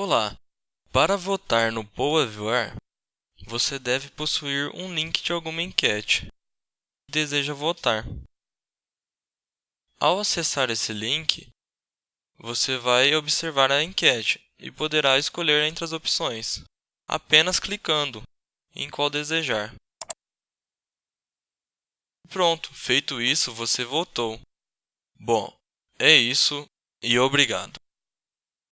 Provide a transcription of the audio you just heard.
Olá! Para votar no Povoar, você deve possuir um link de alguma enquete que deseja votar. Ao acessar esse link, você vai observar a enquete e poderá escolher entre as opções, apenas clicando em qual desejar. Pronto, feito isso, você votou. Bom, é isso e obrigado.